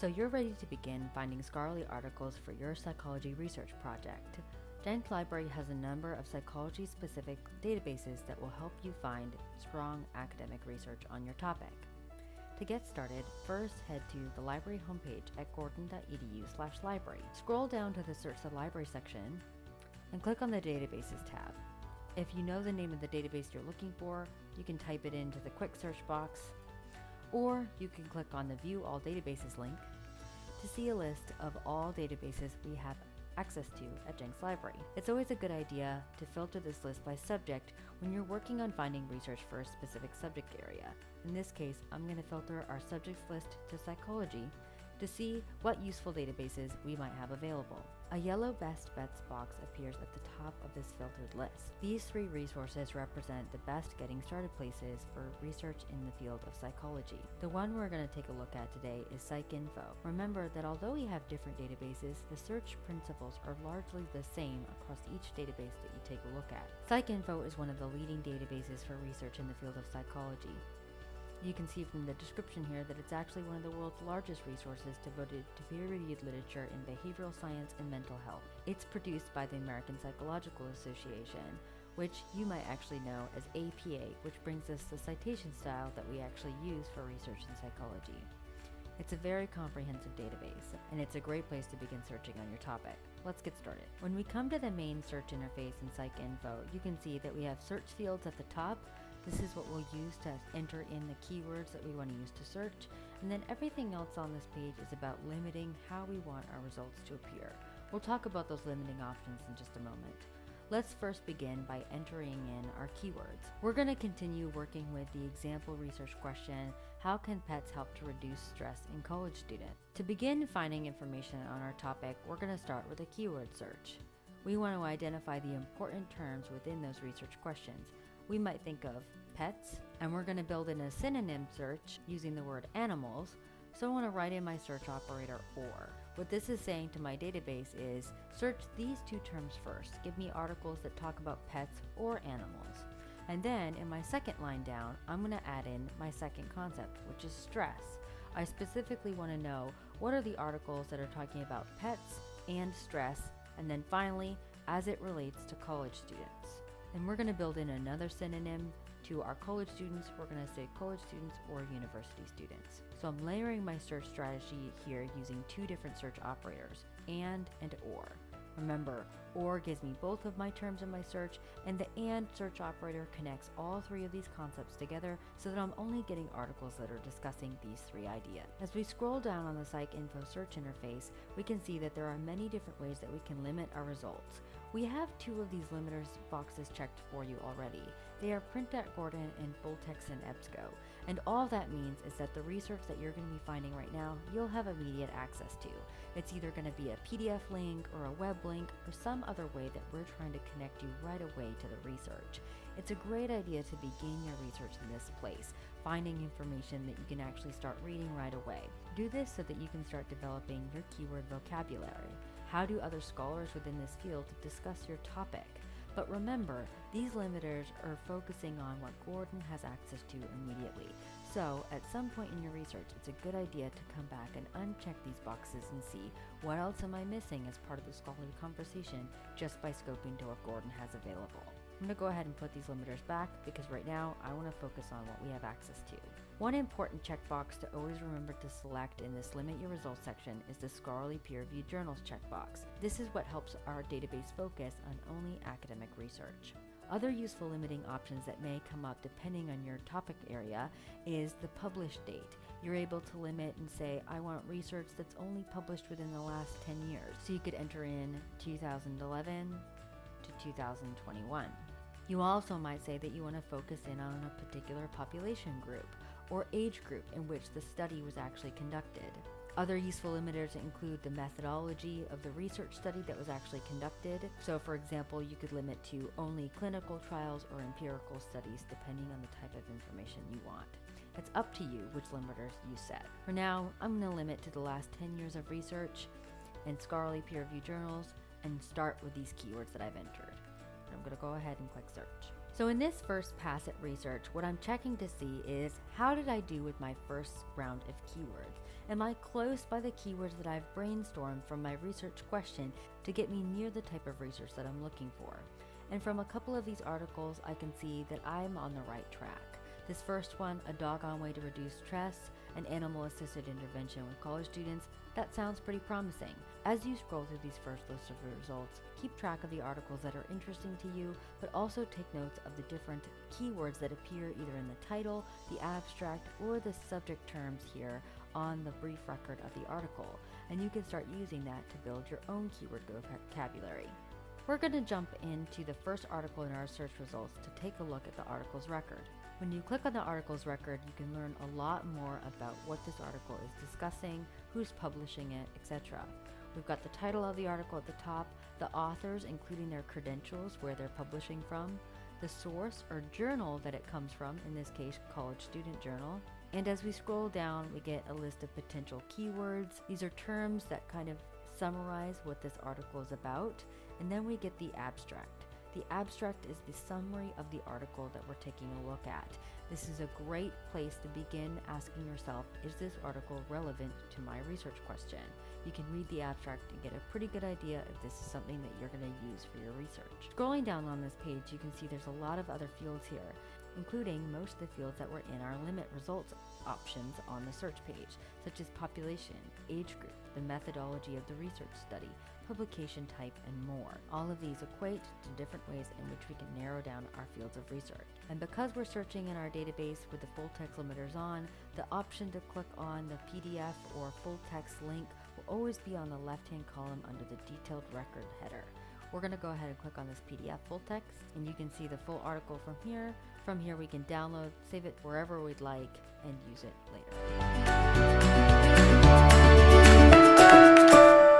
So you're ready to begin finding scholarly articles for your psychology research project. Jenks Library has a number of psychology specific databases that will help you find strong academic research on your topic. To get started, first head to the library homepage at gordon.edu library. Scroll down to the Search the Library section and click on the Databases tab. If you know the name of the database you're looking for, you can type it into the quick search box, or you can click on the View All Databases link to see a list of all databases we have access to at Jenks Library. It's always a good idea to filter this list by subject when you're working on finding research for a specific subject area. In this case, I'm going to filter our subjects list to psychology to see what useful databases we might have available. A yellow best bets box appears at the top of this filtered list. These three resources represent the best getting started places for research in the field of psychology. The one we're going to take a look at today is PsycInfo. Remember that although we have different databases, the search principles are largely the same across each database that you take a look at. PsycInfo is one of the leading databases for research in the field of psychology. You can see from the description here that it's actually one of the world's largest resources devoted to peer-reviewed literature in behavioral science and mental health. It's produced by the American Psychological Association, which you might actually know as APA, which brings us the citation style that we actually use for research in psychology. It's a very comprehensive database, and it's a great place to begin searching on your topic. Let's get started. When we come to the main search interface in PsycInfo, you can see that we have search fields at the top this is what we'll use to enter in the keywords that we want to use to search. And then everything else on this page is about limiting how we want our results to appear. We'll talk about those limiting options in just a moment. Let's first begin by entering in our keywords. We're going to continue working with the example research question, how can pets help to reduce stress in college students? To begin finding information on our topic, we're going to start with a keyword search. We want to identify the important terms within those research questions we might think of pets, and we're going to build in a synonym search using the word animals. So I want to write in my search operator or. What this is saying to my database is search these two terms first. Give me articles that talk about pets or animals. And then in my second line down, I'm going to add in my second concept, which is stress. I specifically want to know what are the articles that are talking about pets and stress, and then finally, as it relates to college students. And we're going to build in another synonym to our college students. We're going to say college students or university students. So I'm layering my search strategy here using two different search operators, and and or. Remember, OR gives me both of my terms in my search, and the AND search operator connects all three of these concepts together so that I'm only getting articles that are discussing these three ideas. As we scroll down on the PsycInfo search interface, we can see that there are many different ways that we can limit our results. We have two of these limiters boxes checked for you already. They are print.gordon and full text in EBSCO. And all that means is that the research that you're going to be finding right now, you'll have immediate access to. It's either going to be a PDF link or a web link or some other way that we're trying to connect you right away to the research. It's a great idea to begin your research in this place, finding information that you can actually start reading right away. Do this so that you can start developing your keyword vocabulary. How do other scholars within this field discuss your topic? But remember, these limiters are focusing on what Gordon has access to immediately. So, at some point in your research, it's a good idea to come back and uncheck these boxes and see what else am I missing as part of the scholarly conversation just by scoping to what Gordon has available. I'm going to go ahead and put these limiters back because right now I want to focus on what we have access to. One important checkbox to always remember to select in this Limit Your Results section is the Scholarly Peer-Reviewed Journals checkbox. This is what helps our database focus on only academic research. Other useful limiting options that may come up depending on your topic area is the publish date. You're able to limit and say, I want research that's only published within the last 10 years. So you could enter in 2011 to 2021. You also might say that you want to focus in on a particular population group or age group in which the study was actually conducted. Other useful limiters include the methodology of the research study that was actually conducted. So for example, you could limit to only clinical trials or empirical studies depending on the type of information you want. It's up to you which limiters you set. For now, I'm going to limit to the last 10 years of research and scholarly peer-reviewed journals and start with these keywords that I've entered. I'm going to go ahead and click search. So in this first pass at research, what I'm checking to see is how did I do with my first round of keywords? Am I close by the keywords that I've brainstormed from my research question to get me near the type of research that I'm looking for? And from a couple of these articles, I can see that I'm on the right track. This first one, A Doggone Way to Reduce Stress, an animal assisted intervention with college students, that sounds pretty promising. As you scroll through these first list of results, keep track of the articles that are interesting to you, but also take notes of the different keywords that appear either in the title, the abstract, or the subject terms here on the brief record of the article. And you can start using that to build your own keyword vocabulary. We're going to jump into the first article in our search results to take a look at the article's record. When you click on the article's record, you can learn a lot more about what this article is discussing, who's publishing it, etc. We've got the title of the article at the top, the authors, including their credentials, where they're publishing from, the source or journal that it comes from, in this case, College Student Journal. And as we scroll down, we get a list of potential keywords. These are terms that kind of summarize what this article is about, and then we get the abstract. The abstract is the summary of the article that we're taking a look at. This is a great place to begin asking yourself, is this article relevant to my research question? You can read the abstract and get a pretty good idea if this is something that you're going to use for your research. Scrolling down on this page, you can see there's a lot of other fields here, including most of the fields that were in our limit results options on the search page, such as population, age group, the methodology of the research study, publication type, and more. All of these equate to different ways in which we can narrow down our fields of research. And because we're searching in our database with the full text limiters on, the option to click on the PDF or full text link will always be on the left hand column under the detailed record header. We're going to go ahead and click on this PDF full text and you can see the full article from here. From here we can download, save it wherever we'd like, and use it later.